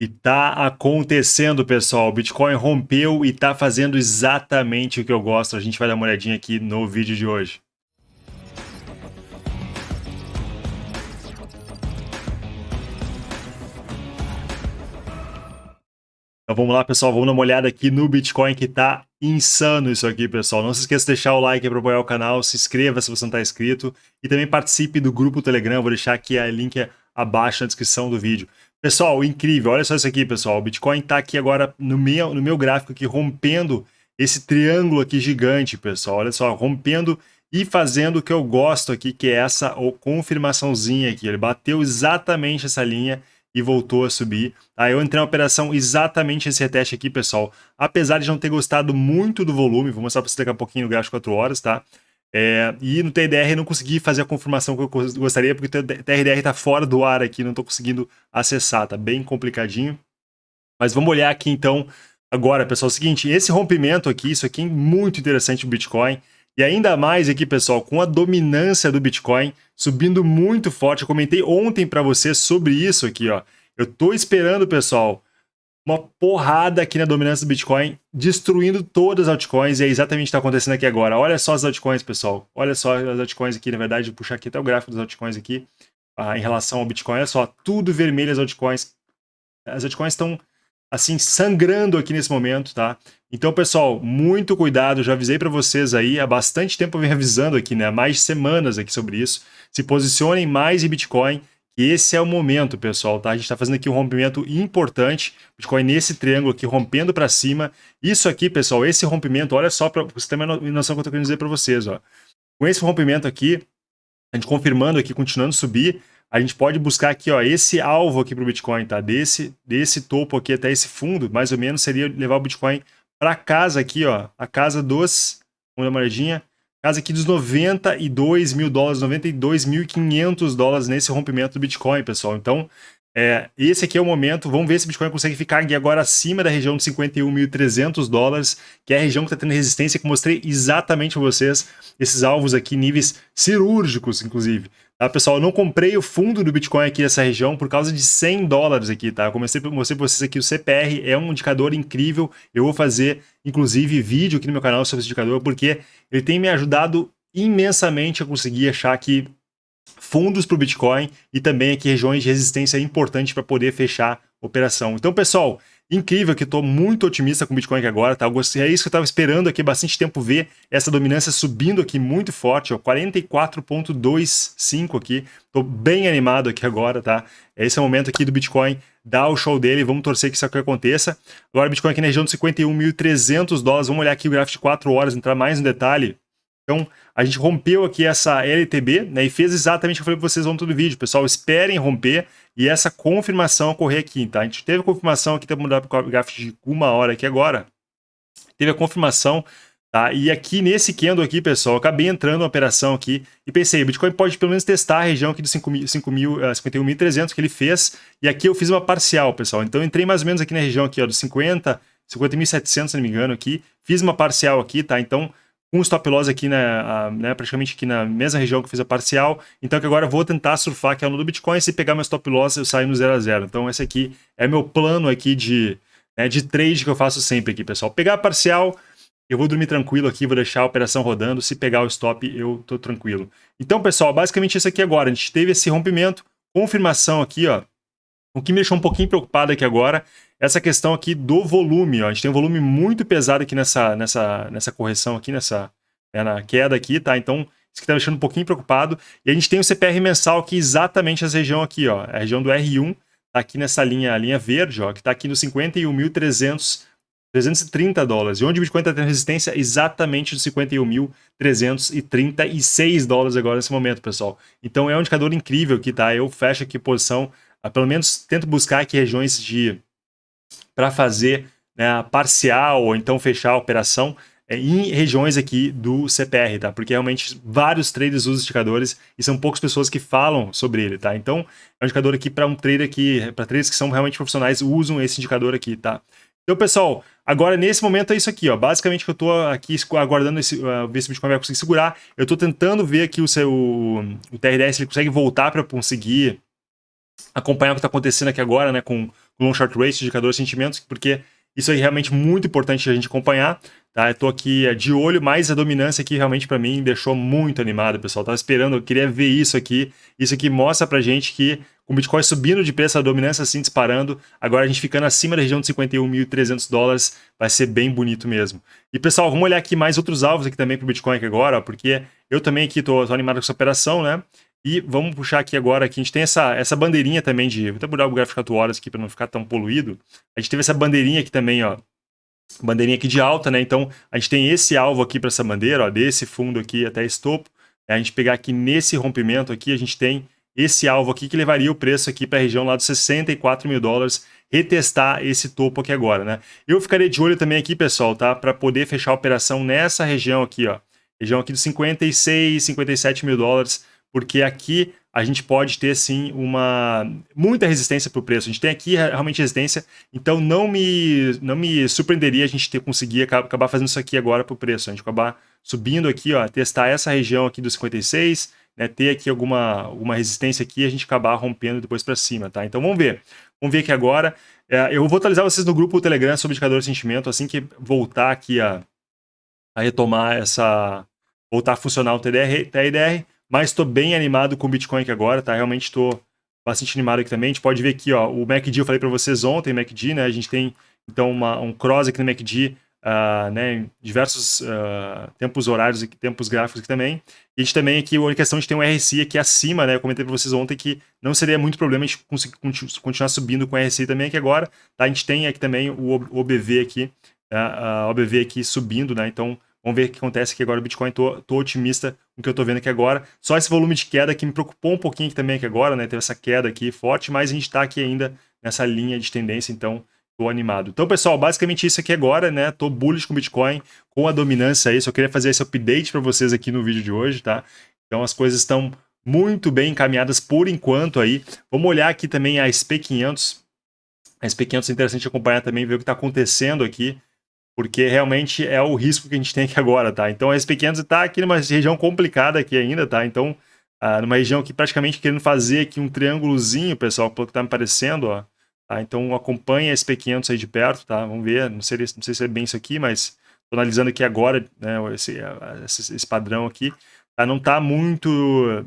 E tá acontecendo, pessoal. O Bitcoin rompeu e tá fazendo exatamente o que eu gosto. A gente vai dar uma olhadinha aqui no vídeo de hoje. Então vamos lá, pessoal. Vamos dar uma olhada aqui no Bitcoin que tá insano isso aqui, pessoal. Não se esqueça de deixar o like para apoiar o canal, se inscreva se você não está inscrito e também participe do grupo Telegram. Vou deixar aqui a link abaixo na descrição do vídeo. Pessoal, incrível, olha só isso aqui, pessoal. O Bitcoin está aqui agora no meu, no meu gráfico aqui, rompendo esse triângulo aqui gigante, pessoal. Olha só, rompendo e fazendo o que eu gosto aqui, que é essa confirmaçãozinha aqui. Ele bateu exatamente essa linha e voltou a subir. Tá? Eu entrei na operação exatamente esse reteste aqui, pessoal. Apesar de não ter gostado muito do volume, vou mostrar para você daqui a pouquinho no gráfico 4 horas, tá? É, e no TDR eu não consegui fazer a confirmação que eu gostaria, porque o TRDR está fora do ar aqui, não estou conseguindo acessar, tá bem complicadinho. Mas vamos olhar aqui então agora, pessoal. É o seguinte, esse rompimento aqui, isso aqui é muito interessante o Bitcoin. E ainda mais aqui, pessoal, com a dominância do Bitcoin subindo muito forte. Eu comentei ontem para você sobre isso aqui, ó. Eu estou esperando, pessoal, uma porrada aqui na dominância do Bitcoin, destruindo todas as altcoins, e é exatamente o que está acontecendo aqui agora. Olha só as altcoins, pessoal. Olha só as altcoins aqui, na verdade, vou puxar aqui até o gráfico das altcoins aqui, ah, em relação ao Bitcoin. Olha só, tudo vermelho as altcoins. As altcoins estão, assim, sangrando aqui nesse momento, tá? Então, pessoal, muito cuidado, já avisei para vocês aí, há bastante tempo eu venho avisando aqui, né? Mais semanas aqui sobre isso. Se posicionem mais em Bitcoin, esse é o momento, pessoal, tá? A gente está fazendo aqui um rompimento importante, Bitcoin nesse triângulo aqui, rompendo para cima. Isso aqui, pessoal, esse rompimento, olha só para você ter uma noção que eu estou querendo dizer para vocês, ó. Com esse rompimento aqui, a gente confirmando aqui, continuando a subir, a gente pode buscar aqui, ó, esse alvo aqui para o Bitcoin, tá? Desse, desse topo aqui até esse fundo, mais ou menos, seria levar o Bitcoin para casa aqui, ó, a casa dos, vamos dar uma olhadinha, casa aqui dos 92 mil dólares, 92.500 dólares nesse rompimento do Bitcoin, pessoal. Então, é, esse aqui é o momento, vamos ver se o Bitcoin consegue ficar aqui agora acima da região de 51.300 dólares, que é a região que está tendo resistência, que eu mostrei exatamente para vocês, esses alvos aqui, níveis cirúrgicos, inclusive. Tá, pessoal, eu não comprei o fundo do Bitcoin aqui nessa região por causa de 100 dólares aqui, tá? Eu comecei a mostrar para vocês aqui o CPR, é um indicador incrível. Eu vou fazer, inclusive, vídeo aqui no meu canal sobre esse indicador, porque ele tem me ajudado imensamente a conseguir achar aqui fundos para o Bitcoin e também aqui regiões de resistência importantes para poder fechar operação. Então, pessoal, incrível que estou muito otimista com o Bitcoin aqui agora, tá? É isso que eu estava esperando aqui bastante tempo ver essa dominância subindo aqui muito forte, ó, 44.25 aqui. Estou bem animado aqui agora, tá? Esse é o momento aqui do Bitcoin dar o show dele, vamos torcer que isso aqui aconteça. Agora o Bitcoin aqui na região de 51.300 dólares, vamos olhar aqui o gráfico de 4 horas, entrar mais no detalhe. Então, a gente rompeu aqui essa LTB, né, e fez exatamente o que eu falei para vocês ontem no vídeo. Pessoal, esperem romper e essa confirmação ocorrer aqui, tá? A gente teve a confirmação aqui, temos mudar para o gráfico de uma hora aqui agora. Teve a confirmação, tá? E aqui nesse candle aqui, pessoal, acabei entrando na operação aqui e pensei, Bitcoin pode pelo menos testar a região aqui de 51.300 uh, que ele fez. E aqui eu fiz uma parcial, pessoal. Então, entrei mais ou menos aqui na região aqui, ó, dos 50, 50.700, se não me engano, aqui. Fiz uma parcial aqui, tá? Então, o stop loss aqui, na, né, praticamente aqui na mesma região que eu fiz a parcial. Então que agora eu vou tentar surfar aqui no do Bitcoin, se pegar meu stop loss eu saio no 0 a 0. Então esse aqui é meu plano aqui de, né, de trade que eu faço sempre aqui, pessoal. Pegar a parcial, eu vou dormir tranquilo aqui, vou deixar a operação rodando. Se pegar o stop, eu tô tranquilo. Então, pessoal, basicamente isso aqui agora. A gente teve esse rompimento, confirmação aqui, ó. O que me deixou um pouquinho preocupado aqui agora essa questão aqui do volume. Ó. A gente tem um volume muito pesado aqui nessa, nessa, nessa correção aqui, nessa né, na queda aqui, tá? Então, isso que está deixando um pouquinho preocupado. E a gente tem o CPR mensal aqui, exatamente essa região aqui, ó. A região do R1, tá aqui nessa linha, linha verde, ó, que está aqui no 51.300 330 dólares. E onde o Bitcoin está tendo resistência? Exatamente dos 51.336 dólares agora nesse momento, pessoal. Então é um indicador incrível aqui, tá? Eu fecho aqui posição, pelo menos tento buscar aqui regiões de para fazer né, parcial ou então fechar a operação é, em regiões aqui do CPR, tá? Porque realmente vários traders usam indicadores e são poucas pessoas que falam sobre ele, tá? Então, é um indicador aqui para um trader aqui, para traders que são realmente profissionais, usam esse indicador aqui, tá? Então, pessoal, agora nesse momento é isso aqui, ó. Basicamente que eu estou aqui aguardando esse, uh, ver se o Bitcoin vai conseguir segurar. Eu estou tentando ver aqui o seu o TRDS, ele consegue voltar para conseguir acompanhar o que está acontecendo aqui agora, né, com, long short race, indicador de sentimentos, porque isso é realmente muito importante a gente acompanhar. Tá? Eu tô aqui é, de olho, mas a dominância aqui realmente para mim deixou muito animado, pessoal. Tava esperando, eu queria ver isso aqui. Isso aqui mostra pra gente que com o Bitcoin subindo de preço, a dominância assim disparando, agora a gente ficando acima da região de 51.300 dólares, vai ser bem bonito mesmo. E pessoal, vamos olhar aqui mais outros alvos aqui também para o Bitcoin aqui agora, porque eu também aqui tô, tô, animado com essa operação, né? E vamos puxar aqui agora, que a gente tem essa, essa bandeirinha também de... Vou até mudar o gráfico 4 horas aqui para não ficar tão poluído. A gente teve essa bandeirinha aqui também, ó, bandeirinha aqui de alta, né? Então, a gente tem esse alvo aqui para essa bandeira, ó, desse fundo aqui até esse topo. A gente pegar aqui nesse rompimento aqui, a gente tem esse alvo aqui que levaria o preço aqui para a região lá dos 64 mil dólares, retestar esse topo aqui agora, né? Eu ficaria de olho também aqui, pessoal, tá? Para poder fechar a operação nessa região aqui, ó. Região aqui dos 56, 57 mil dólares, porque aqui a gente pode ter, sim, uma muita resistência para o preço. A gente tem aqui realmente resistência, então não me, não me surpreenderia a gente ter conseguir acabar fazendo isso aqui agora para o preço. A gente acabar subindo aqui, ó, testar essa região aqui dos 56, né, ter aqui alguma, alguma resistência aqui e a gente acabar rompendo depois para cima, tá? Então vamos ver. Vamos ver aqui agora. É, eu vou atualizar vocês no grupo Telegram sobre indicador de sentimento assim que voltar aqui a, a retomar essa... voltar a funcionar o TDR, TDR mas estou bem animado com o Bitcoin aqui agora, tá? Realmente estou bastante animado aqui também. A gente pode ver aqui, ó, o MACD eu falei para vocês ontem, MACD, né? A gente tem, então, uma, um cross aqui no MACD uh, né, diversos uh, tempos horários e tempos gráficos aqui também. E a gente também aqui, a questão de ter um RSI aqui acima, né, eu comentei para vocês ontem que não seria muito problema a gente conseguir continuar subindo com o RSI também aqui agora. Tá? A gente tem aqui também o OBV aqui, a OBV aqui subindo, né, então Vamos ver o que acontece aqui agora. O Bitcoin, tô, tô otimista com o que eu tô vendo aqui agora. Só esse volume de queda que me preocupou um pouquinho aqui também aqui agora, né? Teve essa queda aqui forte, mas a gente tá aqui ainda nessa linha de tendência, então Tô animado. Então, pessoal, basicamente isso aqui agora, né? Tô bullish com Bitcoin, com a dominância aí. Só queria fazer esse update para vocês aqui no vídeo de hoje, tá? Então, as coisas estão muito bem encaminhadas por enquanto aí. Vamos olhar aqui também a SP500. A SP500 é interessante acompanhar também, ver o que está acontecendo aqui, porque realmente é o risco que a gente tem aqui agora, tá? Então, a SP500 está aqui numa região complicada aqui ainda, tá? Então, ah, numa região que praticamente querendo fazer aqui um triângulozinho, pessoal, pelo que está me parecendo, ó. Tá? Então acompanha esse P500 aí de perto, tá? Vamos ver, não sei, não sei se é bem isso aqui, mas estou analisando aqui agora né, esse, esse, esse padrão aqui. Tá? Não está muito,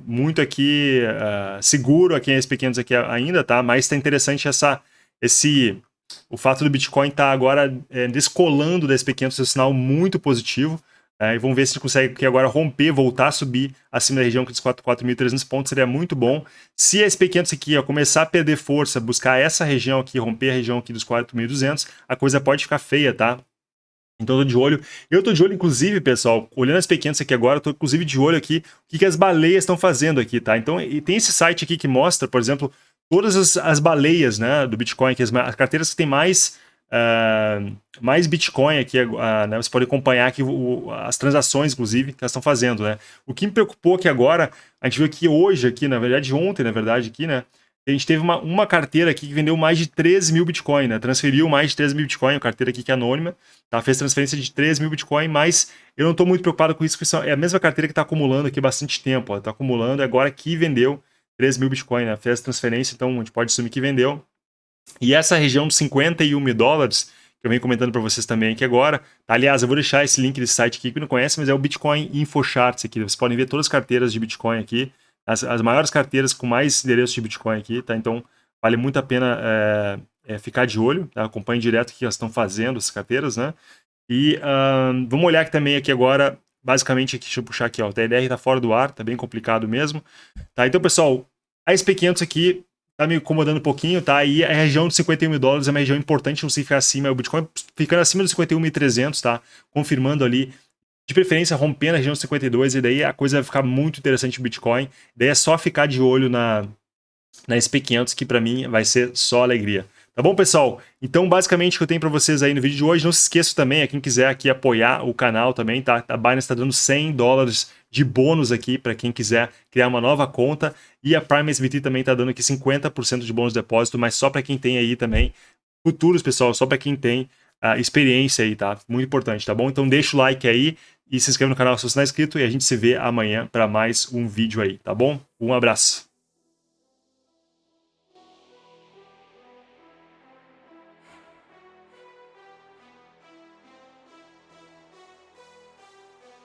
muito aqui uh, seguro aqui esse P500 aqui ainda, tá? Mas está interessante essa, esse, o fato do Bitcoin estar tá agora é, descolando da SP500 é um sinal muito positivo. É, e vamos ver se consegue aqui agora romper, voltar a subir acima da região dos 4.300 pontos, seria muito bom. Se a SP500 aqui ó, começar a perder força, buscar essa região aqui, romper a região aqui dos 4.200, a coisa pode ficar feia, tá? Então eu tô de olho. Eu tô de olho, inclusive, pessoal, olhando as pequenas aqui agora, tô inclusive de olho aqui o que, que as baleias estão fazendo aqui, tá? Então, e tem esse site aqui que mostra, por exemplo, todas as, as baleias, né, do Bitcoin, que as, as carteiras que tem mais Uh, mais Bitcoin aqui, uh, né? Você pode acompanhar aqui o, as transações, inclusive, que elas estão fazendo, né? O que me preocupou aqui agora, a gente viu que hoje aqui, na verdade, ontem, na verdade, aqui, né? A gente teve uma, uma carteira aqui que vendeu mais de 13 mil Bitcoin, né? Transferiu mais de 13 mil Bitcoin, uma carteira aqui que é anônima, tá? Fez transferência de 13 mil Bitcoin, mas eu não estou muito preocupado com isso, porque é a mesma carteira que está acumulando aqui bastante tempo, Está acumulando, agora que vendeu 13 mil Bitcoin, né? Fez transferência, então a gente pode assumir que vendeu. E essa região de 51 mil dólares, que eu venho comentando para vocês também aqui agora, tá? aliás, eu vou deixar esse link desse site aqui que não conhece, mas é o Bitcoin Infocharts aqui. Vocês podem ver todas as carteiras de Bitcoin aqui, as, as maiores carteiras com mais endereços de Bitcoin aqui, tá? Então, vale muito a pena é, é, ficar de olho, tá? acompanhe direto o que elas estão fazendo, essas carteiras, né? E vamos olhar aqui também aqui agora, basicamente, aqui, deixa eu puxar aqui, ó, o TLR está fora do ar, tá bem complicado mesmo. Tá? Então, pessoal, a SP500 aqui tá me incomodando um pouquinho, tá? E a região de 51 mil dólares é uma região importante, não se ficar acima, o Bitcoin ficando acima dos 51.300, tá? Confirmando ali, de preferência rompendo a região de 52, e daí a coisa vai ficar muito interessante o Bitcoin. Daí é só ficar de olho na, na SP500, que para mim vai ser só alegria. Tá bom, pessoal? Então, basicamente, o que eu tenho para vocês aí no vídeo de hoje, não se esqueça também, a quem quiser aqui apoiar o canal também, tá? A Binance está dando 100 dólares de bônus aqui para quem quiser criar uma nova conta. E a Prime SBT também está dando aqui 50% de bônus de depósito, mas só para quem tem aí também futuros, pessoal, só para quem tem a experiência aí, tá? Muito importante, tá bom? Então deixa o like aí e se inscreve no canal se você não é inscrito e a gente se vê amanhã para mais um vídeo aí, tá bom? Um abraço.